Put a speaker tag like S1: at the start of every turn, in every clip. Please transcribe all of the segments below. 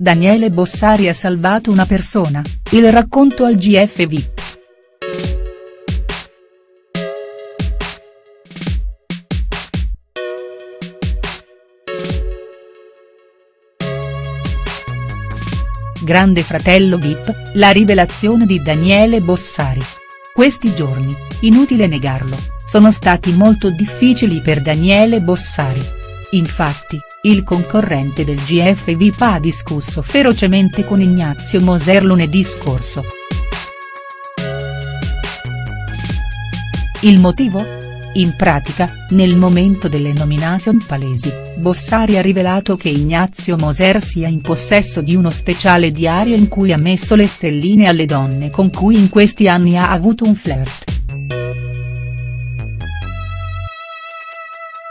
S1: Daniele Bossari ha salvato una persona, il racconto al GF VIP. Grande fratello VIP, la rivelazione di Daniele Bossari. Questi giorni, inutile negarlo, sono stati molto difficili per Daniele Bossari. Infatti, il concorrente del GF VIP ha discusso ferocemente con Ignazio Moser lunedì scorso. Il motivo? In pratica, nel momento delle nomination palesi, Bossari ha rivelato che Ignazio Moser sia in possesso di uno speciale diario in cui ha messo le stelline alle donne con cui in questi anni ha avuto un flirt.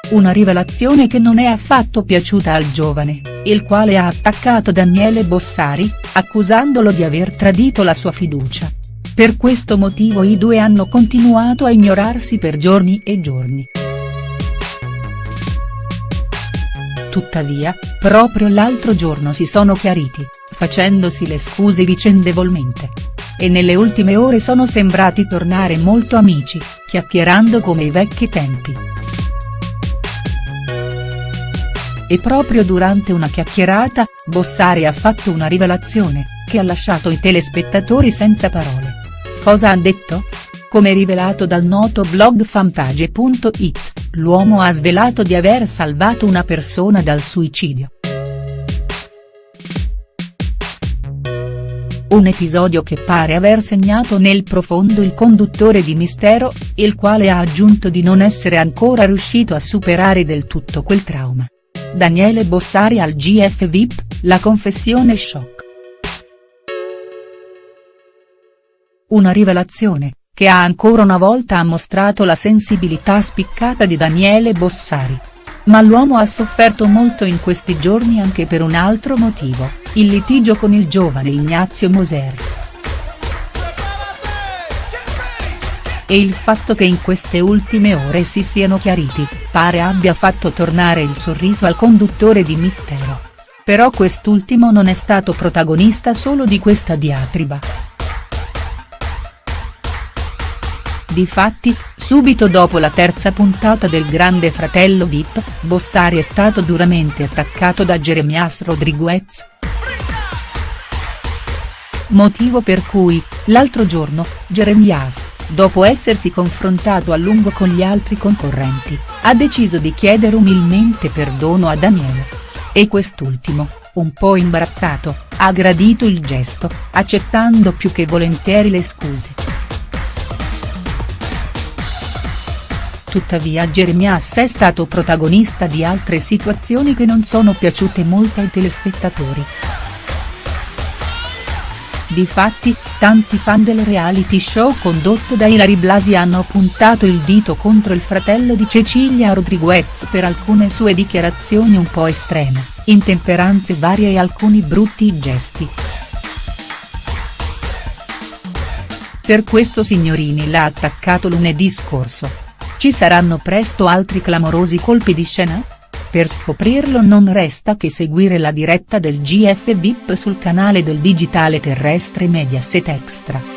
S1: Una rivelazione che non è affatto piaciuta al giovane, il quale ha attaccato Daniele Bossari, accusandolo di aver tradito la sua fiducia. Per questo motivo i due hanno continuato a ignorarsi per giorni e giorni. Tuttavia, proprio l'altro giorno si sono chiariti, facendosi le scuse vicendevolmente. E nelle ultime ore sono sembrati tornare molto amici, chiacchierando come i vecchi tempi. E proprio durante una chiacchierata, Bossari ha fatto una rivelazione, che ha lasciato i telespettatori senza parole. Cosa ha detto? Come rivelato dal noto blog fanpage.it, l'uomo ha svelato di aver salvato una persona dal suicidio. Un episodio che pare aver segnato nel profondo il conduttore di Mistero, il quale ha aggiunto di non essere ancora riuscito a superare del tutto quel trauma. Daniele Bossari al GF VIP, la confessione shock. Una rivelazione, che ha ancora una volta mostrato la sensibilità spiccata di Daniele Bossari. Ma l'uomo ha sofferto molto in questi giorni anche per un altro motivo, il litigio con il giovane Ignazio Moser. E il fatto che in queste ultime ore si siano chiariti, pare abbia fatto tornare il sorriso al conduttore di Mistero. Però quest'ultimo non è stato protagonista solo di questa diatriba. Difatti, subito dopo la terza puntata del Grande Fratello Vip, Bossari è stato duramente attaccato da Jeremias Rodriguez. Motivo per cui, l'altro giorno, Jeremias, dopo essersi confrontato a lungo con gli altri concorrenti, ha deciso di chiedere umilmente perdono a Daniele. E quest'ultimo, un po' imbarazzato, ha gradito il gesto, accettando più che volentieri le scuse. Tuttavia Jeremias è stato protagonista di altre situazioni che non sono piaciute molto ai telespettatori. Difatti, tanti fan del reality show condotto da Ilari Blasi hanno puntato il dito contro il fratello di Cecilia Rodriguez per alcune sue dichiarazioni un po' estreme, intemperanze varie e alcuni brutti gesti. Per questo Signorini l'ha attaccato lunedì scorso. Ci saranno presto altri clamorosi colpi di scena? Per scoprirlo non resta che seguire la diretta del GF VIP sul canale del digitale terrestre Mediaset Extra.